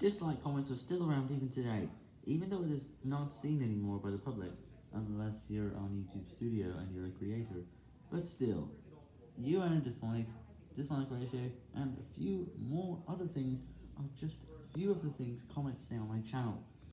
Dislike comments are still around even today, even though it is not seen anymore by the public, unless you're on YouTube Studio and you're a creator, but still, you and a dislike, dislike ratio, and a few more other things are just a few of the things comments say on my channel.